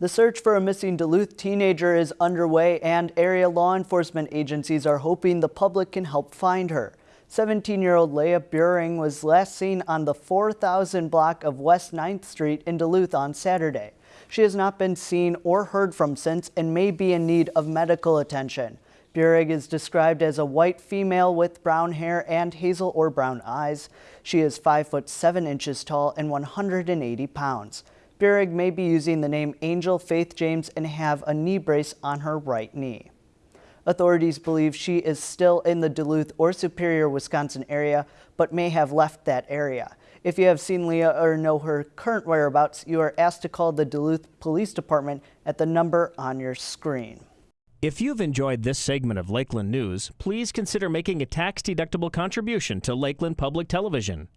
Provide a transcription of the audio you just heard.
The search for a missing Duluth teenager is underway and area law enforcement agencies are hoping the public can help find her. 17-year-old Leah Buring was last seen on the 4000 block of West 9th Street in Duluth on Saturday. She has not been seen or heard from since and may be in need of medical attention. Buring is described as a white female with brown hair and hazel or brown eyes. She is 5 foot 7 inches tall and 180 pounds. Buring may be using the name Angel Faith James and have a knee brace on her right knee. Authorities believe she is still in the Duluth or Superior, Wisconsin area, but may have left that area. If you have seen Leah or know her current whereabouts, you are asked to call the Duluth Police Department at the number on your screen. If you've enjoyed this segment of Lakeland News, please consider making a tax-deductible contribution to Lakeland Public Television.